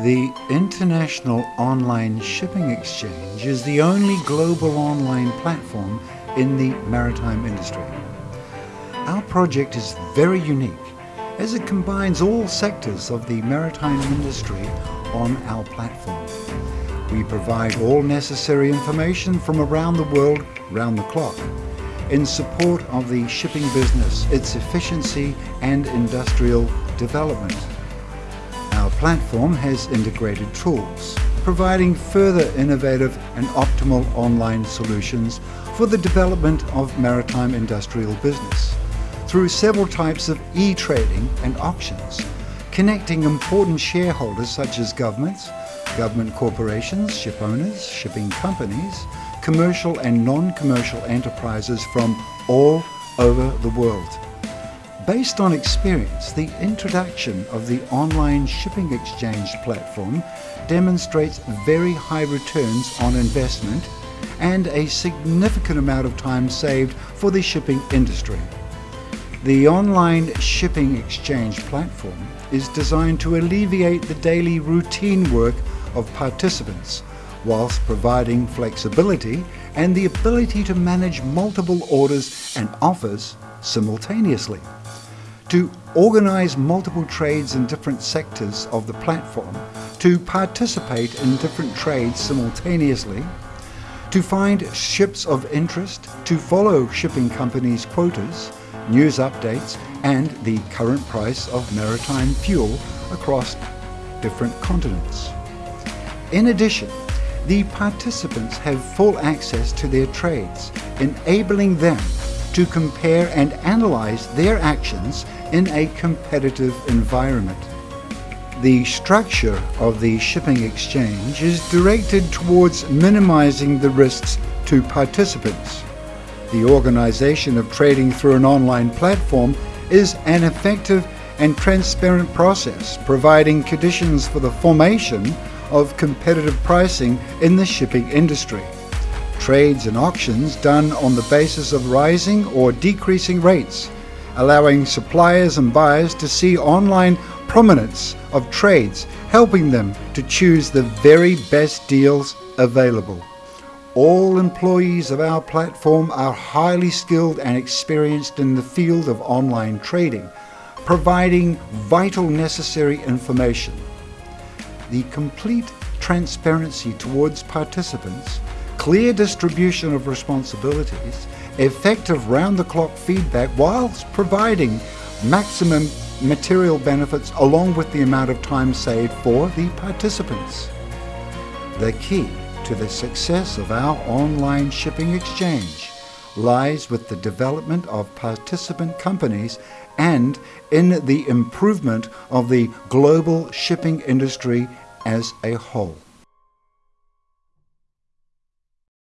The International Online Shipping Exchange is the only global online platform in the maritime industry. Our project is very unique as it combines all sectors of the maritime industry on our platform. We provide all necessary information from around the world, round the clock, in support of the shipping business, its efficiency and industrial development. Platform has integrated tools, providing further innovative and optimal online solutions for the development of maritime industrial business through several types of e-trading and auctions, connecting important shareholders such as governments, government corporations, ship owners, shipping companies, commercial and non-commercial enterprises from all over the world. Based on experience, the introduction of the online shipping exchange platform demonstrates very high returns on investment and a significant amount of time saved for the shipping industry. The online shipping exchange platform is designed to alleviate the daily routine work of participants whilst providing flexibility and the ability to manage multiple orders and offers simultaneously to organize multiple trades in different sectors of the platform, to participate in different trades simultaneously, to find ships of interest, to follow shipping companies' quotas, news updates, and the current price of maritime fuel across different continents. In addition, the participants have full access to their trades, enabling them to compare and analyze their actions in a competitive environment. The structure of the shipping exchange is directed towards minimizing the risks to participants. The organization of trading through an online platform is an effective and transparent process, providing conditions for the formation of competitive pricing in the shipping industry trades and auctions done on the basis of rising or decreasing rates, allowing suppliers and buyers to see online prominence of trades, helping them to choose the very best deals available. All employees of our platform are highly skilled and experienced in the field of online trading, providing vital necessary information. The complete transparency towards participants clear distribution of responsibilities, effective round-the-clock feedback whilst providing maximum material benefits along with the amount of time saved for the participants. The key to the success of our online shipping exchange lies with the development of participant companies and in the improvement of the global shipping industry as a whole.